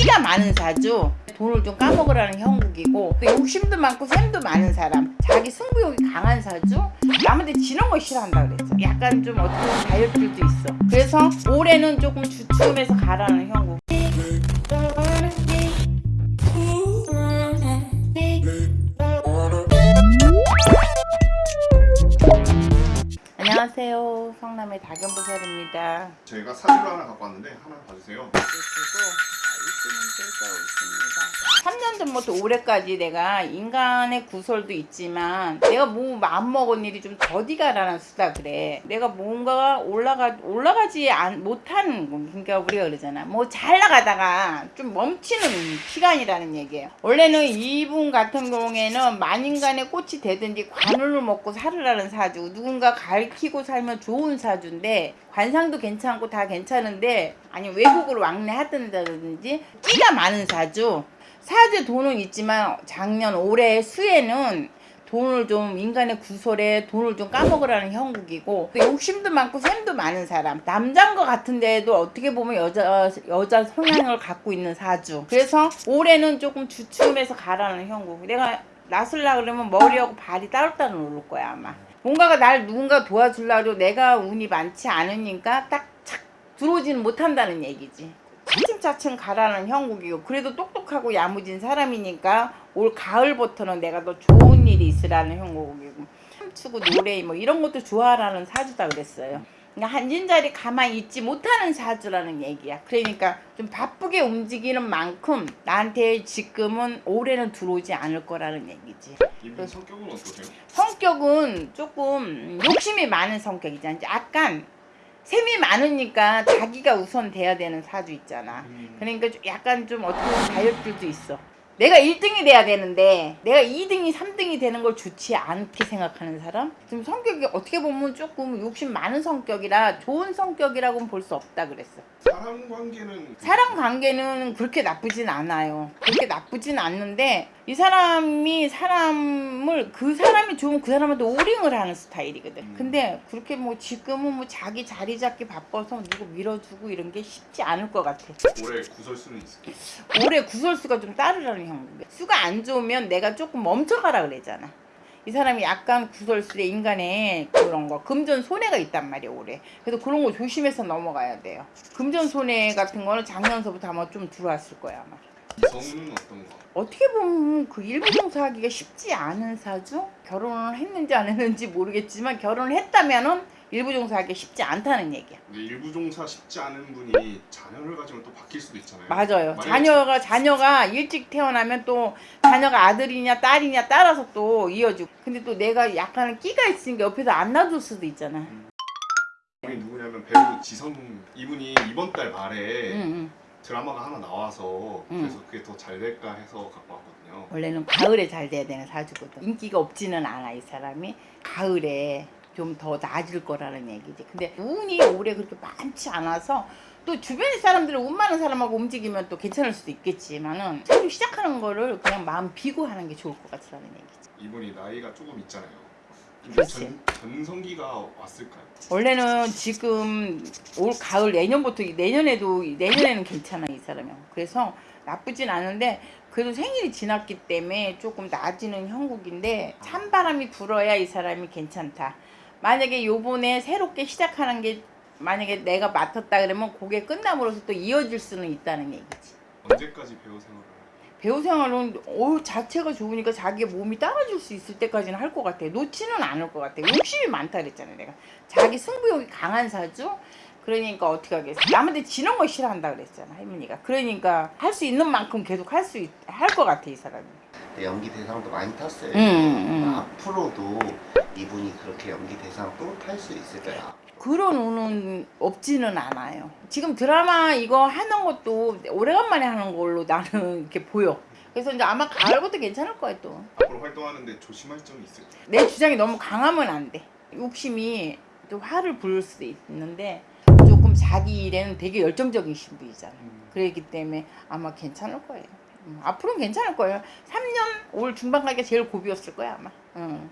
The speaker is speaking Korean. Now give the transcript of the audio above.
끼가 많은 사주. 돈을 좀 까먹으라는 형국이고 또 욕심도 많고 샘도 많은 사람. 자기 승부욕이 강한 사주? 남한테 지는 거 싫어한다 그랬죠. 약간 좀 어떻게 보면 다이어트도 있어. 그래서 올해는 조금 주춤해서 가라는 형국. 안녕하세요. 성남의 다견보살입니다. 저희가 사주를 하나 갖고 왔는데 하나 봐주세요. 될까 있습니다. 3년 전부터 올해까지 내가 인간의 구설도 있지만 내가 뭐 마음먹은 일이 좀 더디가라는 수다 그래. 내가 뭔가 올라가 올라가지 안, 못하는 거. 그러니까 우리가 그러잖아. 뭐 잘 나가다가 좀 멈추는 시간이라는 얘기예요. 원래는 이분 같은 경우에는 만인간의 꽃이 되든지 관울을 먹고 살으라는 사주. 누군가 가르치고 살면 좋은 사주인데 관상도 괜찮고 다 괜찮은데 아니 외국으로 왕래하든다든지 끼가 많은 사주. 사주에 돈은 있지만 작년 올해 수에는 돈을 좀 인간의 구설에 돈을 좀 까먹으라는 형국이고 또 욕심도 많고 샘도 많은 사람. 남자인 것 같은데도 어떻게 보면 여자 여자 성향을 갖고 있는 사주. 그래서 올해는 조금 주춤해서 가라는 형국. 내가 나설라 그러면 머리하고 발이 따로따로 오를 거야 아마. 뭔가가 날 누군가 도와주려고 내가 운이 많지 않으니까 딱 착 들어오지는 못한다는 얘기지 차츰차츰 가라는 형국이고 그래도 똑똑하고 야무진 사람이니까 올 가을부터는 내가 더 좋은 일이 있으라는 형국이고. 춤추고 노래 뭐 이런 것도 좋아하라는 사주다 그랬어요. 그러니까 한진자리 가만히 있지 못하는 사주라는 얘기야. 그러니까 좀 바쁘게 움직이는 만큼 나한테 지금은 올해는 들어오지 않을 거라는 얘기지. 성격은 어떠세요? 성격은 조금 욕심이 많은 성격이잖아 약간 셈이 많으니까 자기가 우선 돼야 되는 사주 있잖아. 음. 그러니까 좀 약간 좀 어떻게 보면 다이어트도 있어. 내가 1등이 돼야 되는데 내가 2등이 3등이 되는 걸 좋지 않게 생각하는 사람? 좀 성격이 어떻게 보면 조금 욕심 많은 성격이라 좋은 성격이라고는 볼 수 없다 그랬어. 사람 관계는 사람 관계는 그렇게 나쁘진 않아요. 그렇게 나쁘진 않는데 이 사람이 사람을 그 사람이 좋으면 그 사람한테 오링을 하는 스타일이거든. 음. 근데 그렇게 뭐 지금은 뭐 자기 자리 잡기 바빠서 누구 밀어주고 이런 게 쉽지 않을 것 같아. 올해 구설수는 있을까요? 올해 구설수가 좀 따르라는 형국이야. 수가 안 좋으면 내가 조금 멈춰가라 그랬잖아. 이 사람이 약간 구설수에 인간의 그런 거 금전 손해가 있단 말이야 올해 그래서 그런 거 조심해서 넘어가야 돼요 금전 손해 같은 거는 작년서부터 아마 좀 들어왔을 거야 아마 이성은 어떤 거? 어떻게 보면 그 일부 종사하기가 쉽지 않은 사주 결혼을 했는지 안 했는지 모르겠지만 결혼을 했다면은 일부 종사하기 쉽지 않다는 얘기야 근데 일부 종사 쉽지 않은 분이 자녀를 가지면 또 바뀔 수도 있잖아요. 맞아요. 자녀가 자녀가 일찍 태어나면 또 자녀가 아들이냐 딸이냐 따라서 또 이어지고. 근데 또 내가 약간 끼가 있으니까 옆에서 안 놔둘 수도 있잖아. 이분이 누구냐면 배우 지성 이분이 이번 달 말에 응, 응. 드라마가 하나 나와서 음. 그래서 그게 더 잘 될까 해서 갖고 왔거든요. 원래는 가을에 잘 돼야 되는 사주거든. 인기가 없지는 않아 이 사람이. 가을에 좀 더 나아질 거라는 얘기지. 근데 운이 올해 그렇게 많지 않아서 또 주변의 사람들은 운 많은 사람하고 움직이면 또 괜찮을 수도 있겠지만은 새로 시작하는 거를 그냥 마음 비고 하는 게 좋을 것 같다는 얘기지. 이분이 나이가 조금 있잖아요. 그렇지. 전, 전성기가 왔을까요? 원래는 지금 올 가을 내년부터 내년에도 내년에는 괜찮아 이 사람이 그래서 나쁘진 않은데 그래도 생일이 지났기 때문에 조금 나아지는 형국인데 찬바람이 불어야 이 사람이 괜찮다 만약에 요번에 새롭게 시작하는 게 만약에 내가 맡았다 그러면 그게 끝남으로써 또 이어질 수는 있다는 얘기지 언제까지 배우 생활을? 배우 생활은 어 자체가 좋으니까 자기 몸이 따라줄 수 있을 때까지는 할 것 같아. 놓지는 않을 것 같아. 욕심이 많다 그랬잖아 내가. 자기 승부욕이 강한 사주. 그러니까 어떻게 하겠어. 남한테 지는 거 싫어한다 그랬잖아 할머니가. 그러니까 할 수 있는 만큼 계속 할 수 할 것 같아 이 사람이. 네, 연기 대상도 많이 탔어요. 음, 음. 앞으로도 이분이 그렇게 연기 대상 또탈수 있을까요? 그런 운은 없지는 않아요. 지금 드라마 이거 하는 것도 오래간만에 하는 걸로 나는 이렇게 보여. 그래서 이제 아마 가을부터 괜찮을 거야 또. 앞으로 활동하는데 조심할 점이 있을까요? 내 주장이 너무 강하면 안 돼. 욕심이 좀 화를 부를 수도 있는데 조금 자기 일에는 되게 열정적인 신분이잖아. 그렇기 때문에 아마 괜찮을 거예요. 음, 앞으로는 괜찮을 거예요. 3년 올 중반까지 제일 고비였을 거야 아마. 음.